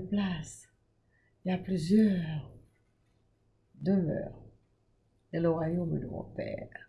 place. Il y a plusieurs demeures dans le royaume de mon Père.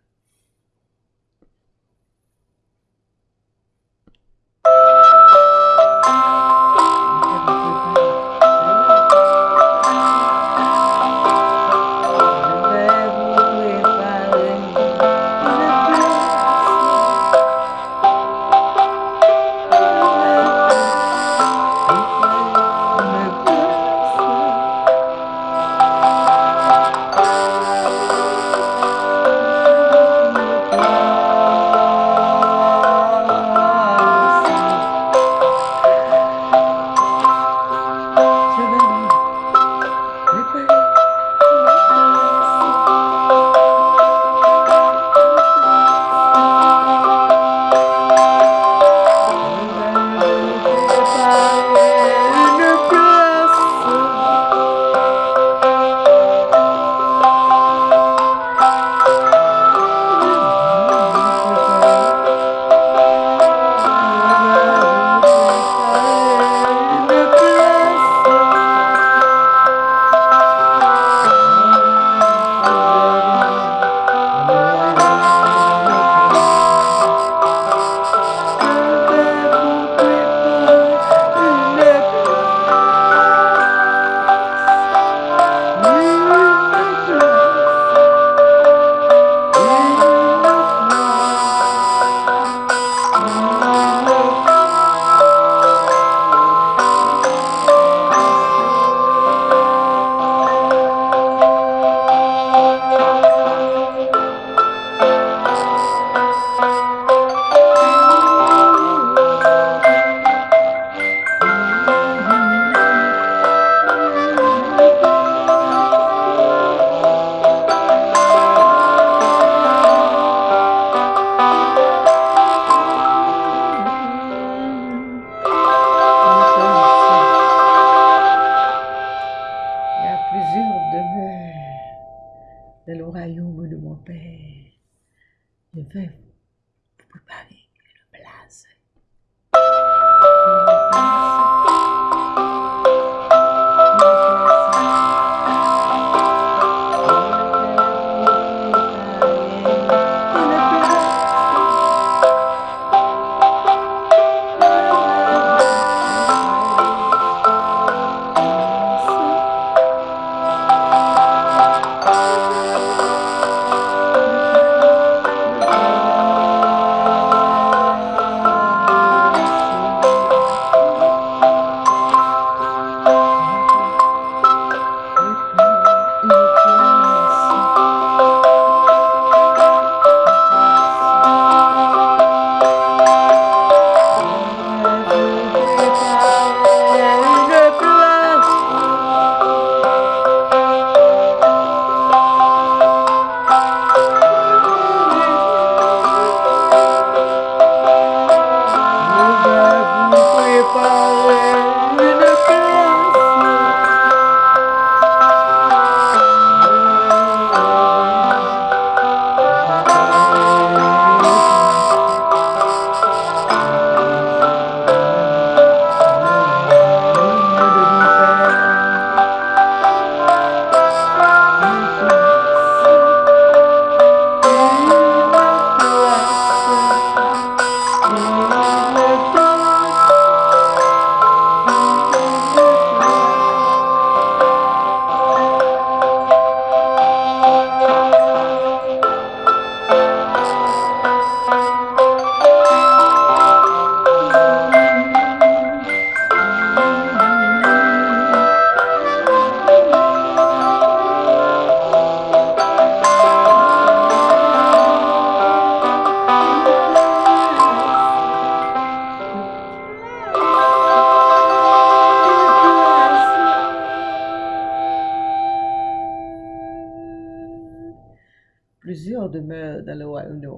Plusieurs demeurent dans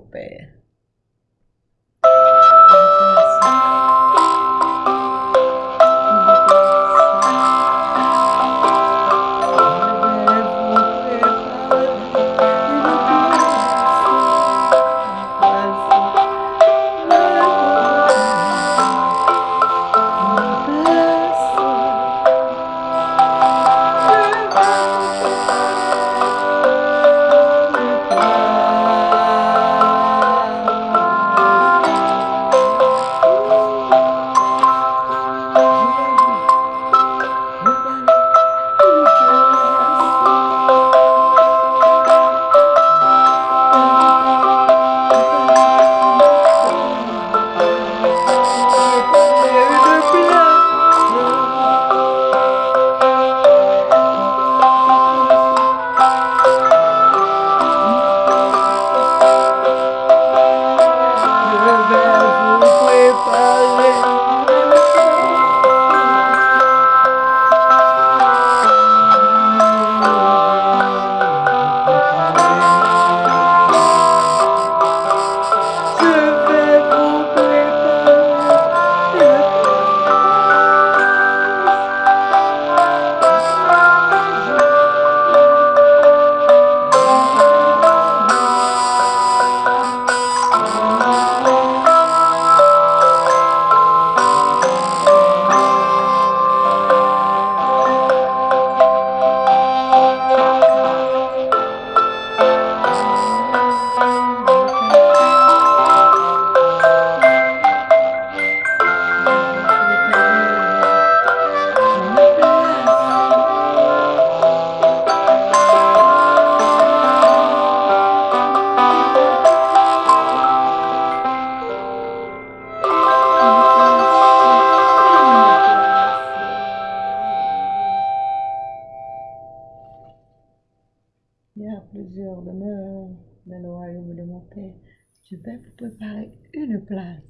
le A plusieurs demeures dans le royaume de mon Père. Je vais vous préparer une place.